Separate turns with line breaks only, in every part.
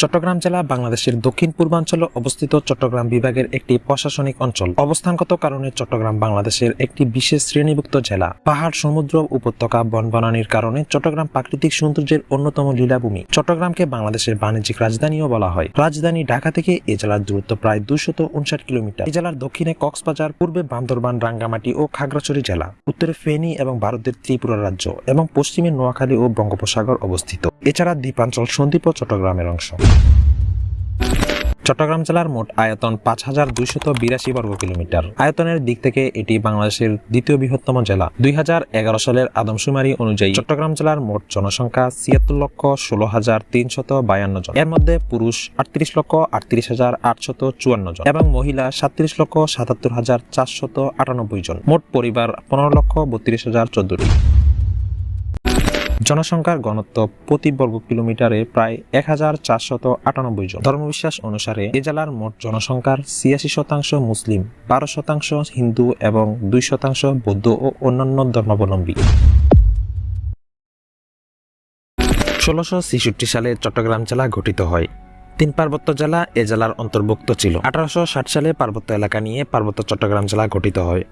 চট্টগ্রাম জেলা বাংলাদেশের দক্ষিণ পূর্বাঞ্চলে অবস্থিত চট্টগ্রাম বিভাগের একটি প্রশাসনিক অঞ্চল। অবস্থানগত কারণে চট্টগ্রাম বাংলাদেশের একটি বিশেষ শ্রেণীভুক্ত জেলা। পাহাড়, সমুদ্র, উপত্যকা, বনবনানির কারণে চট্টগ্রাম প্রাকৃতিক সৌন্দর্যের অন্যতম লীলাভূমি। চট্টগ্রামকে বাংলাদেশের বাণিজ্যিক রাজধানীও বলা হয়। রাজধানী ঢাকা থেকে এ জেলার দূরত্ব প্রায় দুশত উনষাট কিলোমিটার। এ জেলার দক্ষিণে কক্সবাজার, পূর্বে বান্দরবান, রাঙ্গামাটি ও খাগড়াছড়ি জেলা। উত্তরে ফেনী এবং ভারতের ত্রিপুরা রাজ্য এবং পশ্চিমে নোয়াখালী ও বঙ্গোপসাগর অবস্থিত। এছাড়া দ্বীপাঞ্চল সন্দ্বীপ চট্টগ্রামের অংশ। চট্টগ্রাম জেলার মোট আয়তন পাঁচ হাজার দুইশত বিরাশি বর্গ কিলোমিটার। আয়তনের দিক থেকে এটি বাংলাদেশের দ্বিতীয় বৃহত্তম জেলা। দুই হাজার এগারো সালের আদমশুমারি অনুযায়ী চট্টগ্রাম জেলার মোট জনসংখ্যা ছিয়াত্তর লক্ষ ষোলো হাজার তিনশত বায়ান্ন জন। এর মধ্যে পুরুষ আটত্রিশ লক্ষ আটত্রিশ হাজার আটশত চুয়ান্ন জন এবং মহিলা সাতত্রিশ লক্ষ সাতাত্তর হাজার চারশত আটানব্বই জন। মোট পরিবার পনেরো লক্ষ বত্রিশ হাজার চোদ্দটি জনসংখ্যার ঘনত্ব প্রতি বর্গ কিলোমিটারে প্রায় এক হাজার চারশত আটানব্বই জন। ধর্মবিশ্বাস অনুসারে এ জেলার মোট জনসংখ্যার ছিয়াশি শতাংশ মুসলিম, বারো শতাংশ হিন্দু এবং দুই শতাংশ বৌদ্ধ ও অন্যান্য ধর্মাবলম্বী। ষোলোশো ছেষট্টি সালে চট্টগ্রাম জেলা গঠিত হয়। তিন পার্বত্য জেলা এ জেলার অন্তর্ভুক্ত ছিল। আঠারোশো ষাট সালে পার্বত্য এলাকা নিয়ে পার্বত্য চট্টগ্রাম জেলা গঠিত হয়।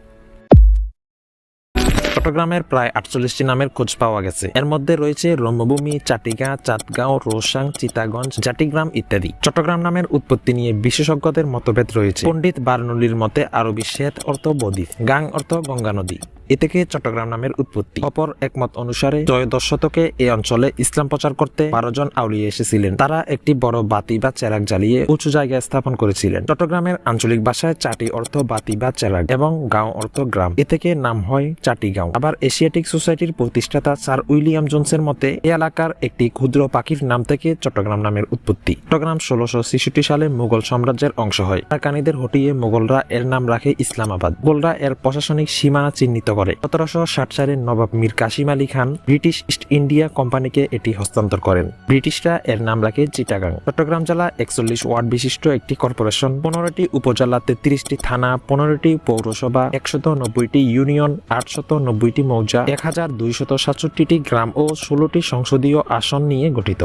চট্টগ্রামের প্রায় আটচল্লিশটি নামের খোঁজ পাওয়া গেছে। এর মধ্যে রয়েছে রম্যভূমি চাটিগা চাঁদগাঁও, রোসাং, চিতাগঞ্জ জাটিগ্রাম ইত্যাদি। চট্টগ্রাম নামের উৎপত্তি নিয়ে বিশেষজ্ঞদের মতভেদ রয়েছে। পণ্ডিত বার্নলির মতে, আরবি শ্বেত অর্থ বদ্বীপ, গাং অর্থ গঙ্গা নদী। এ থেকে চট্টগ্রাম নামের উৎপত্তি। অপর একমত অনুসারে ত্রয়োদশ শতকে এই অঞ্চলে ইসলাম প্রচার করতে বারো জন আউলিয়া এসেছিলেন। তারা একটি বড় বাতি বা চেরাক জ্বালিয়ে উঁচু জায়গায় স্থাপন করেছিলেন। চট্টগ্রামের আঞ্চলিক ভাষায় চাটি অর্থ বাতি বা চেরাক এবং গাঁও অর্থ গ্রাম। এ থেকে নাম হয় চাটি গাঁও। আবার এশিয়াটিক সোসাইটির প্রতিষ্ঠাতা স্যার উইলিয়াম জোনসের মতে, এ এলাকার একটি ক্ষুদ্র পাখির নাম থেকে চট্টগ্রাম নামের উৎপত্তি। চট্টগ্রাম ষোলোশো ছেষট্টি সালে মুঘল সাম্রাজ্যের অংশ হয়। কানিদের হটিয়ে মোগলরা এর নাম রাখে ইসলামাবাদ। মোগলরা এর প্রশাসনিক সীমানা চিহ্নিত করে। সতেরোশো ষাট সালে Nawab Mir Kasim Ali Khan British East India কোম্পানিকে এটি হস্তান্তর করেন। ব্রিটিশরা এর নাম রাখে চিটাগাং। চট্টগ্রাম জেলা একচল্লিশ ওয়ার্ড বিশিষ্ট একটি কর্পোরেশন। পনেরোটি উপজেলা, তেত্রিশটি থানা, পনেরোটি পৌরসভা একশত নব্বইটি ইউনিয়ন আটশত নব্বইটি মৌজা, এক হাজার দুইশত সাতষট্টিটি গ্রাম ও ষোলোটি সংসদীয় আসন নিয়ে গঠিত।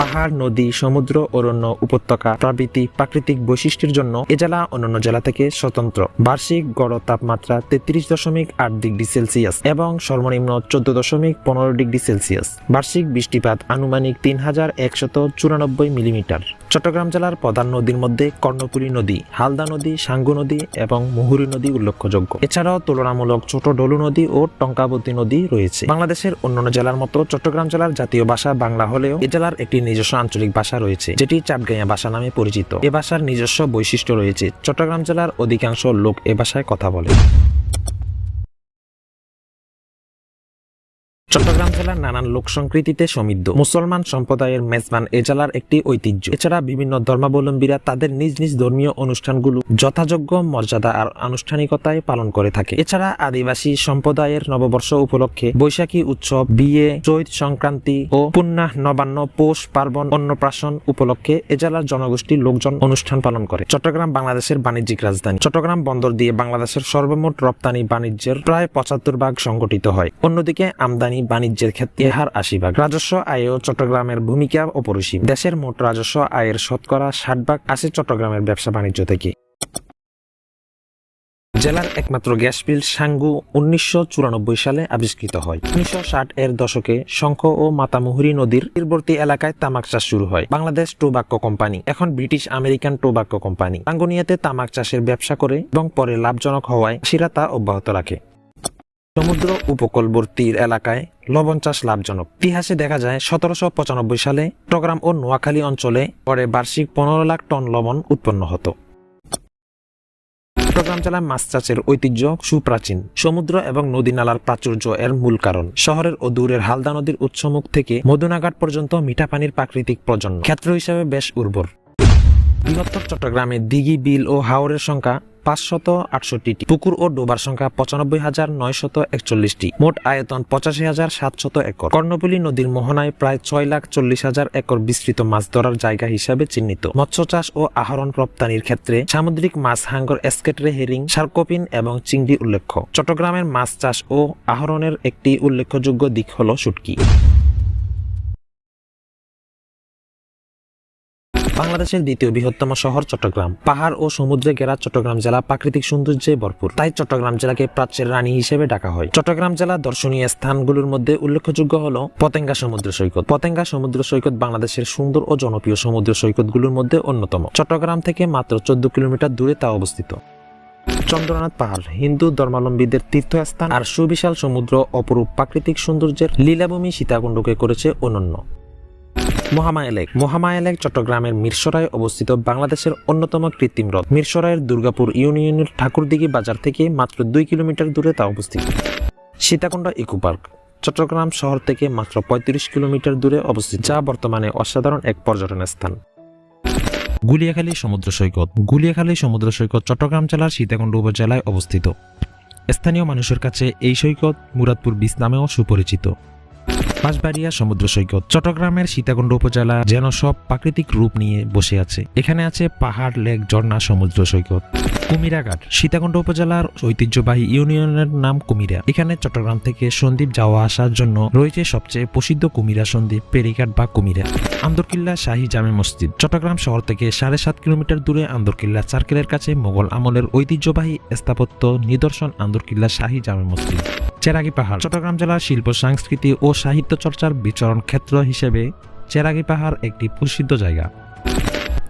পাহাড়, নদী, সমুদ্র, অরণ্য, উপত্যকা প্রভৃতি প্রাকৃতিক বৈশিষ্ট্যের জন্য এ জেলা অন্যান্য জেলা থেকে স্বতন্ত্র। বার্ষিক গড় তাপমাত্রা তেত্রিশ দশমিক আট ডিগ্রি সেলসিয়াস এবং সর্বনিম্ন চোদ্দ দশমিক পনেরো ডিগ্রি সেলসিয়াস। বার্ষিক বৃষ্টিপাত আনুমানিক তিন হাজার একশত চুরানব্বই মিলিমিটার। চট্টগ্রাম জেলার প্রধান নদীর মধ্যে কর্ণপুরী নদী, হালদা নদী, সাঙ্গু নদী এবং মুহুরী নদী উল্লেখযোগ্য। এছাড়াও তুলনামূলক ছোট ডলু নদী ও টঙ্কাবতী নদী রয়েছে। বাংলাদেশের অন্যান্য জেলার মতো চট্টগ্রাম জেলার জাতীয় ভাষা বাংলা হলেও এ জেলার একটি নিজস্ব আঞ্চলিক ভাষা রয়েছে, যেটি চাটগাঁয়া ভাষা নামে পরিচিত। এ ভাষার নিজস্ব বৈশিষ্ট্য রয়েছে, চট্টগ্রাম জেলার অধিকাংশ লোক এ ভাষায় কথা বলে। চট্টগ্রাম জেলার নানান লোক সংস্কৃতিতে সমৃদ্ধ। মুসলমান সম্প্রদায়ের মেজবান এ জেলার একটি ঐতিহ্য। এছাড়া বিভিন্ন ধর্মাবলম্বীরা তাদের নিজ নিজ ধর্মীয় অনুষ্ঠানগুলো যথাযোগ্য মর্যাদা আর আনুষ্ঠানিকতায় পালন করে থাকে। এছাড়া আদিবাসী সম্প্রদায়ের নববর্ষ উপলক্ষে বৈশাখী উৎসব, বিয়ে, চৈত সংক্রান্তি ও পুণ্যাহ নবান্ন পৌষ পার্বণ অন্নপ্রাশন উপলক্ষে এ জেলার জনগোষ্ঠীর লোকজন অনুষ্ঠান পালন করে। চট্টগ্রাম বাংলাদেশের বাণিজ্যিক রাজধানী। চট্টগ্রাম বন্দর দিয়ে বাংলাদেশের সর্বমোট রপ্তানি বাণিজ্যের প্রায় পঁচাত্তর ভাগ সংগঠিত হয়। অন্যদিকে আমদানি বাণিজ্যের ক্ষেত্রে হার আশি ভাগ। রাজস্ব আয়েও চট্টগ্রামের ভূমিকা অপরিসীম। দেশের মোট রাজস্ব আয়ের শতকরা ষাট ভাগ আসে চট্টগ্রামের ব্যবসা বাণিজ্য থেকে। জেলার একমাত্র গ্যাস বিল সাঙ্গু উনিশশো চুরানব্বই সালে আবিষ্কৃত হয়। উনিশশো ষাট এর দশকে শঙ্খ ও মাতামুহুরী নদীর তীরবর্তী এলাকায় তামাক চাষ শুরু হয়। বাংলাদেশ টোবাক্কো কোম্পানি, এখন ব্রিটিশ আমেরিকান টোবাক্কো কোম্পানি। আঙ্গুনিয়াতে তামাক চাষের ব্যবসা করে এবং পরে লাভজনক হওয়ায় সিরা তা অব্যাহত রাখে। সমুদ্র উপকূলবর্তীর এলাকায় লবণ চাষ লাভজনক। ইতিহাসে দেখা যায়, সতেরোশো পঁচানব্বই সালে চট্টগ্রাম ও নোয়াখালী অঞ্চলে পরে বার্ষিক পনেরো লাখ টন লবণ উৎপন্ন হতো। চট্টগ্রাম জেলায় মাছ চাষের ঐতিহ্য সুপ্রাচীন। সমুদ্র এবং নদী নালার প্রাচুর্য এর মূল কারণ। শহরের ও দূরের হালদা নদীর উৎসমুখ থেকে মধুনাঘাট পর্যন্ত মিঠা পানির প্রাকৃতিক প্রজন্ম ক্ষেত্র হিসাবে বেশ উর্বর। বৃহত্তর চট্টগ্রামে দিঘি, বিল ও হাওরের সংখ্যা পাঁচশত আটষট্টিটি। পুকুর ও ডোবার সংখ্যা পঁচানব্বই হাজার নয়শত একচল্লিশটি। মোট আয়তন পঁচাশি হাজার সাতশত একর। কর্ণফুলী নদীর মোহনায় প্রায় ছয় লাখ চল্লিশ হাজার একর বিস্তৃত মাছ ধরার জায়গা হিসাবে চিহ্নিত। মৎস্য চাষ ও আহরণ রপ্তানির ক্ষেত্রে সামুদ্রিক মাছ হাঙ্গর, এসকেটরে, হেরিং, সার্কোপিন এবং চিংড়ি উল্লেখ্য। চট্টগ্রামের মাছ চাষ ও আহরণের একটি উল্লেখযোগ্য দিক হল শুটকি। বাংলাদেশের দ্বিতীয় বৃহত্তম শহর চট্টগ্রাম। পাহাড় ও সমুদ্রে ঘেরা চট্টগ্রাম জেলা প্রাকৃতিক সৌন্দর্যে ভরপুর। তাই চট্টগ্রাম জেলাকে প্রাচ্যের রানী হিসেবে ডাকা হয়। চট্টগ্রাম জেলা দর্শনীয় স্থানগুলোর মধ্যে উল্লেখযোগ্য হল পতেঙ্গা সমুদ্র সৈকত। পতেঙ্গা সমুদ্র সৈকত বাংলাদেশের সুন্দর ও জনপ্রিয় সমুদ্র সৈকতগুলোর মধ্যে অন্যতম। চট্টগ্রাম থেকে মাত্র চোদ্দ কিলোমিটার দূরে তা অবস্থিত। চন্দ্রনাথ পাহাড়, হিন্দু ধর্মাবলম্বীদের তীর্থস্থান আর সুবিশাল সমুদ্র অপরূপ প্রাকৃতিক সৌন্দর্যের লীলাভূমি সীতাকুণ্ডকে করেছে অনন্য। মহামায়া লেক। মহামায়া লেক চট্টগ্রামের মিরসরায় অবস্থিত বাংলাদেশের অন্যতম কৃত্রিম হ্রদ। মিরসরায়ের দুর্গাপুর ইউনিয়নের ঠাকুরদিঘি বাজার থেকে মাত্র দুই কিলোমিটার দূরে তা অবস্থিত। Sitakunda eco park. চট্টগ্রাম শহর থেকে মাত্র পঁয়ত্রিশ কিলোমিটার দূরে অবস্থিত, যা বর্তমানে অসাধারণ এক পর্যটন স্থান। গুলিয়াখালী সমুদ্র সৈকত। গুলিয়াখালী সমুদ্র সৈকত চট্টগ্রাম জেলার সীতাকুণ্ড উপজেলায় অবস্থিত। স্থানীয় মানুষের কাছে এই সৈকত মুরাদপুর বিচ নামেও সুপরিচিত। বাঁশবাড়িয়া সমুদ্র সৈকত, চট্টগ্রামের সীতাকুণ্ড উপজেলা যেন সব প্রাকৃতিক রূপ নিয়ে বসে আছে। এখানে আছে পাহাড়, লেক, ঝর্ণা, সমুদ্র সৈকত। কুমিরাঘাট, সীতাকুণ্ড উপজেলার ঐতিহ্যবাহী ইউনিয়নের নাম কুমিরা। এখানে চট্টগ্রাম থেকে সন্দ্বীপ যাওয়া আসার জন্য রয়েছে সবচেয়ে প্রসিদ্ধ কুমিরা সন্দ্বীপ পেরিঘাট বা কুমিরা। আন্দরকিল্লা শাহী জামে মসজিদ, চট্টগ্রাম শহর থেকে সাড়ে সাত কিলোমিটার দূরে আন্দরকিল্লা সার্কেলের কাছে মোগল আমলের ঐতিহ্যবাহী স্থাপত্য নিদর্শন আন্দরকিল্লা শাহী জামে মসজিদ। চেরাগি পাহাড়। চট্টগ্রাম জেলার শিল্প, সংস্কৃতি ও সাহিত্য চর্চার বিচরণ ক্ষেত্র হিসেবে চেরাগি পাহাড় একটি প্রসিদ্ধ জায়গা।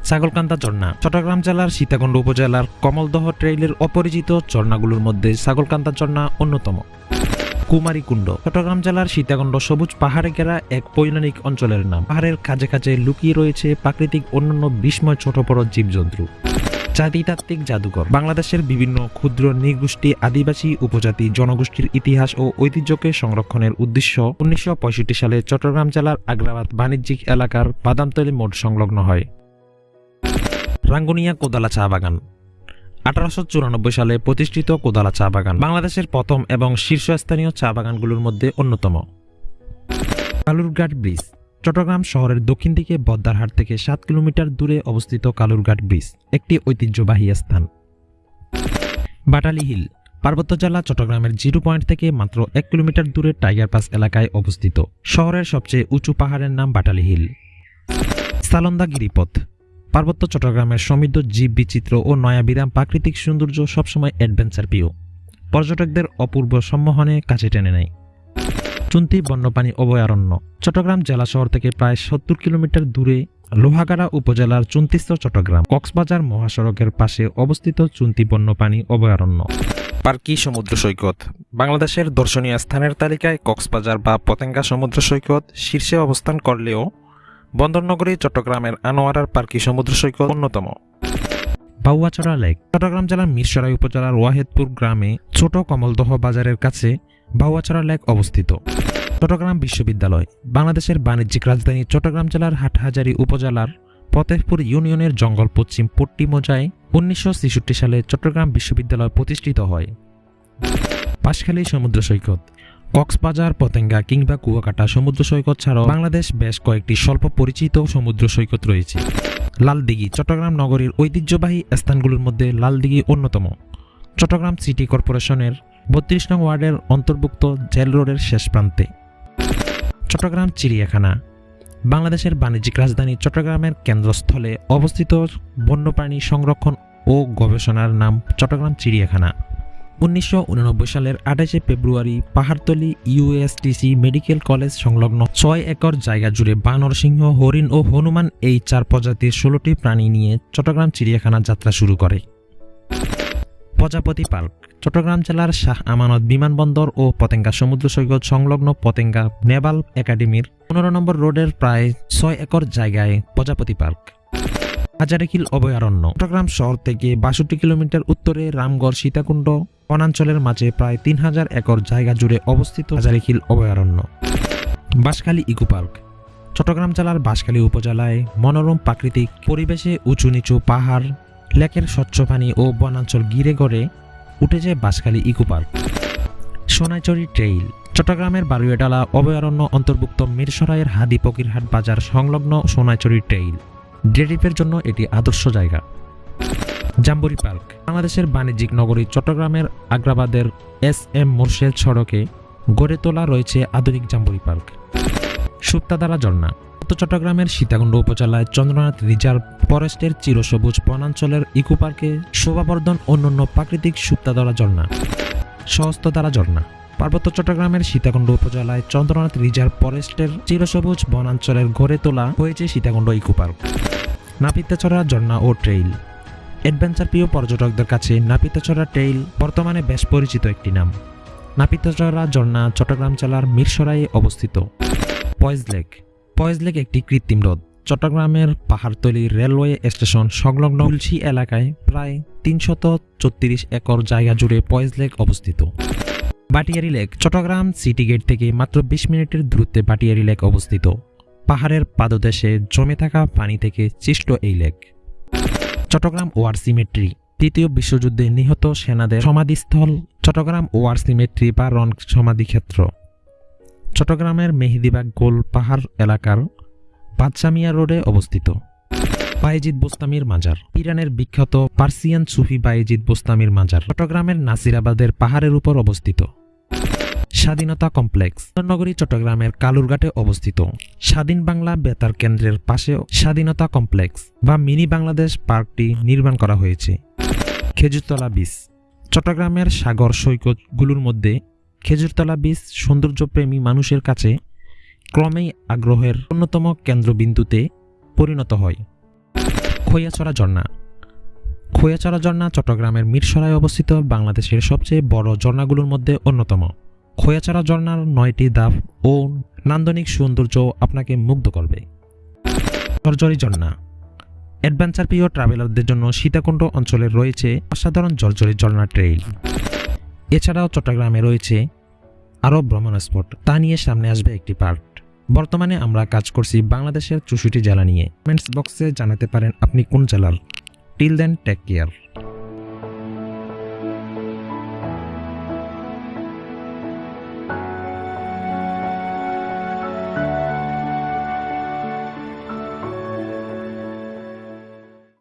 ছাগলকান্দা ঝর্ণা। চট্টগ্রাম জেলার সীতাকুণ্ড উপজেলার কমলদহ ট্রেইলের অপরিচিত ঝর্ণাগুলোর মধ্যে ছাগলকান্দা ঝর্ণা অন্যতম। কুমারী কুণ্ড চট্টগ্রাম জেলার সীতাকুণ্ড সবুজ পাহাড়ে ঘেরা এক পৌরাণিক অঞ্চলের নাম। পাহাড়ের কাছে কাছে লুকিয়ে রয়েছে প্রাকৃতিক অন্যান্য বিস্ময় ছোট বড় জীবজন্তু। জাতিতাত্ত্বিক জাদুঘর। বাংলাদেশের বিভিন্ন ক্ষুদ্র নৃগোষ্ঠী, আদিবাসী উপজাতি জনগোষ্ঠীর ইতিহাস ও ঐতিহ্যকে সংরক্ষণের উদ্দেশ্য উনিশশো পঁয়ষট্টি সালে চট্টগ্রাম জেলার আগ্রাবাদ বাণিজ্যিক এলাকার বাদামতলী মোড় সংলগ্ন হয়। রাঙ্গুনিয়া কোদালা চা বাগান। আঠারোশো চুরানব্বই সালে প্রতিষ্ঠিত কোদালা চা বাগান বাংলাদেশের প্রথম এবং শীর্ষস্থানীয় চা বাগানগুলোর মধ্যে অন্যতম। কালুরঘাট ব্রিজ। চট্টগ্রাম শহরের দক্ষিণ দিকে বদ্দারহাট থেকে সাত কিলোমিটার দূরে অবস্থিত কালুরঘাট ব্রিজ, একটি ঐতিহ্যবাহী স্থান। বাটালি হিল, পার্বত্য জেলা চট্টগ্রামের জিরো পয়েন্ট থেকে মাত্র এক কিলোমিটার দূরে টাইগার পাস এলাকায় অবস্থিত। শহরের সবচেয়ে উঁচু পাহাড়ের নাম বাটালি হিল। সালন্দা গিরিপথ, পার্বত্য চট্টগ্রামের সমৃদ্ধ জীব বিচিত্র ও নয়াবিরাম প্রাকৃতিক সৌন্দর্য সবসময় অ্যাডভেঞ্চার প্রিয়। পর্যটকদের অপূর্ব সম্মোহনে কাছে টেনে নেয়। চুন্তি বন্যপ্রাণী অভয়ারণ্য। চট্টগ্রাম জেলা শহর থেকে প্রায় সত্তর কিলোমিটার দূরে লোহাগাড়া উপজেলার চুন্তিস্থ চট্টগ্রাম কক্সবাজার মহাসড়কের পাশে অবস্থিত চুন্তি বন্যপ্রাণী অভয়ারণ্য। পার্কি সমুদ্র সৈকত। বাংলাদেশের দর্শনীয় স্থানের তালিকায় কক্সবাজার বা পতেঙ্গা সমুদ্র সৈকত শীর্ষে অবস্থান করলেও বন্দরনগরী চট্টগ্রামের আনোয়ারার পার্কি সমুদ্র সৈকত অন্যতম। বাউয়াচড়া লেক। চট্টগ্রাম জেলার মিরসরাই উপজেলার ওয়াহেদপুর গ্রামে ছোট কমলদহ বাজারের কাছে বাউয়াচড়া লেক অবস্থিত। চট্টগ্রাম বিশ্ববিদ্যালয়, বাংলাদেশের বাণিজ্যিক রাজধানী চট্টগ্রাম জেলার হাটহাজারী উপজেলার ফতেহপুর ইউনিয়নের জঙ্গল পশ্চিম পট্টি মোজায় উনিশশো সালে চট্টগ্রাম বিশ্ববিদ্যালয় প্রতিষ্ঠিত হয়। পাশখালী সমুদ্র সৈকত, কক্সবাজার, পতেঙ্গা কিংবা কুয়াকাটা সমুদ্র সৈকত ছাড়াও বাংলাদেশ বেশ কয়েকটি স্বল্প পরিচিত সমুদ্র সৈকত রয়েছে। লালদিঘি, চট্টগ্রাম নগরীর ঐতিহ্যবাহী স্থানগুলোর মধ্যে লালদিঘি অন্যতম। চট্টগ্রাম সিটি কর্পোরেশনের বত্রিশ নং ওয়ার্ডের অন্তর্ভুক্ত জেল রোডের শেষ প্রান্তে। চট্টগ্রাম চিড়িয়াখানা। বাংলাদেশের বাণিজ্যিক রাজধানী চট্টগ্রামের কেন্দ্রস্থলে অবস্থিত বন্যপ্রাণী সংরক্ষণ ও গবেষণার নাম চট্টগ্রাম চিড়িয়াখানা। উনিশশো উননব্বই সালের আঠাশে ফেব্রুয়ারি পাহাড়তলি ইউএসটিসি মেডিকেল কলেজ সংলগ্ন ছয় একর জায়গা জুড়ে বানর সিংহ, হরিণ ও হনুমান এই চার প্রজাতির ষোলোটি প্রাণী নিয়ে চট্টগ্রাম চিড়িয়াখানা যাত্রা শুরু করে। প্রজাপতি পার্ক। চট্টগ্রাম জেলার শাহ আমানত বিমানবন্দর ও পতেঙ্গা সমুদ্র সৈকত সংলগ্ন পতেঙ্গা নেভাল একাডেমির পনেরো নম্বর রোডের প্রায় ছয় একর জায়গায় প্রজাপতি পার্ক। হাজারিখিল অভয়ারণ্য। চট্টগ্রাম শহর থেকে বাষট্টি কিলোমিটার উত্তরে রামগড় সীতাকুণ্ড, বনাঞ্চলের মাঝে প্রায় তিন হাজার একর জায়গা জুড়ে অবস্থিত হাজারিখিল অভয়ারণ্য। Banshkhali eco park. চট্টগ্রাম জেলার বাঁশখালী উপজেলায় মনোরম প্রাকৃতিক পরিবেশে উঁচু নিচু পাহাড়, লেকের স্বচ্ছ পানি ও বনাঞ্চল ঘিরে গড়ে উঠেছে Banshkhali eco park. Sonaichari trail, চট্টগ্রামের বারুয়াডালা অভয়ারণ্য অন্তর্ভুক্ত মিরসরাইয়ের হাদি ফকিরহাট বাজার সংলগ্ন সোনাইচড়ি ট্রেইল। ডেরিপের জন্য এটি আদর্শ জায়গা। জাম্বুরি পার্ক, বাংলাদেশের বাণিজ্যিক নগরী চট্টগ্রামের আগ্রাবাদের এস এম মোর্শেদ সড়কে গড়ে তোলা রয়েছে আধুনিক জাম্বুরি পার্ক। সুপ্তাদারা ঝর্ণা। উত্তর চট্টগ্রামের সীতাকুণ্ড উপজেলায় চন্দ্রনাথ রিজার্ভ ফরেস্টের চিরসবুজ বনাঞ্চলের ইকো পার্কে শোভাবর্ধন অন্যান্য প্রাকৃতিক সুপ্তাদারা ঝর্ণা। সহস্তধারা ঝর্ণা। পার্বত্য চট্টগ্রামের সীতাকুণ্ড উপজেলায় চন্দ্রনাথ রিজার্ভ ফরেস্টের চিরসবুজ বনাঞ্চলের গড়ে তোলা হয়েছে সীতাকুণ্ড ইকো পার্ক নাপিতাচড়া ঝর্ণা ও ট্রেইল। অ্যাডভেঞ্চার প্রিয় পর্যটকদের কাছে নাপিতাছড়া ট্রেইল বর্তমানে বেশ পরিচিত একটি নাম। নাপিতাচড়া ঝর্ণা চট্টগ্রাম জেলার মিরসরাইয়ে অবস্থিত। পয়েজ লেক পয়েজ লেক একটি কৃত্রিম হ্রদ। চট্টগ্রামের পাহাড়তলি রেলওয়ে স্টেশন সংলগ্ন তুলসী এলাকায় প্রায় তিনশত চৌত্রিশ একর জায়গা জুড়ে পয়েজ লেক অবস্থিত। Batiari lake Chittagong city gate থেকে মাত্র বিশ মিনিটের দূরত্বে বাটিয়ারি লেক অবস্থিত। পাহাড়ের পাদদেশে জমে থাকা পানি থেকে সৃষ্ট এই লেক। চট্টগ্রাম ওয়ার সিমেট্রি তৃতীয় বিশ্বযুদ্ধে নিহত সেনাদের সমাধিস্থল চট্টগ্রাম ওয়ার সিমেট্রি বা রন সমাধিক্ষেত্র চট্টগ্রামের মেহেদিবাগ গোল পাহাড় এলাকার বাদশামিয়া রোডে অবস্থিত। বায়েজিদ বোস্তামির মাজার। ইরানের বিখ্যাত পার্সিয়ান সুফি বায়েজিদ বোস্তামির মাজার চট্টগ্রামের নাসিরাবাদের পাহাড়ের উপর অবস্থিত। স্বাধীনতা কমপ্লেক্স নগরী চট্টগ্রামের কালুরঘাটে অবস্থিত। স্বাধীন বাংলা বেতার কেন্দ্রের পাশে স্বাধীনতা কমপ্লেক্স বা মিনি বাংলাদেশ পার্কটি নির্মাণ করা হয়েছে। খেজুরতলা বিচ। চট্টগ্রামের সাগর সৈকতগুলোর মধ্যে খেজুরতলা বিচ সৌন্দর্যপ্রেমী মানুষের কাছে ক্রমেই আগ্রহের অন্যতম কেন্দ্রবিন্দুতে পরিণত হয়। খৈয়াছড়া ঝর্ণা। খৈয়াছড়া ঝর্ণা চট্টগ্রামের মিরসরায় অবস্থিত বাংলাদেশের সবচেয়ে বড় ঝর্ণাগুলোর মধ্যে অন্যতম। খৈয়াছড়া ঝর্ণার নয়টি দাফ ও নান্দনিক সৌন্দর্য আপনাকে মুগ্ধ করবে। জর্জরি ঝর্ণা। অ্যাডভেঞ্চার প্রিয় ট্রাভেলারদের জন্য সীতাকুণ্ড অঞ্চলে রয়েছে অসাধারণ জর্জরি ঝর্ণা ট্রেইল। এছাড়াও চট্টগ্রামে রয়েছে আরও ভ্রমণ স্পট। তা নিয়ে সামনে আসবে একটি পার্ট। বর্তমানে আমরা কাজ করছি বাংলাদেশের চৌষট্টি জেলা নিয়ে। কমেন্টস বক্সে জানাতে পারেন আপনি কোন জেলার। Till then take care.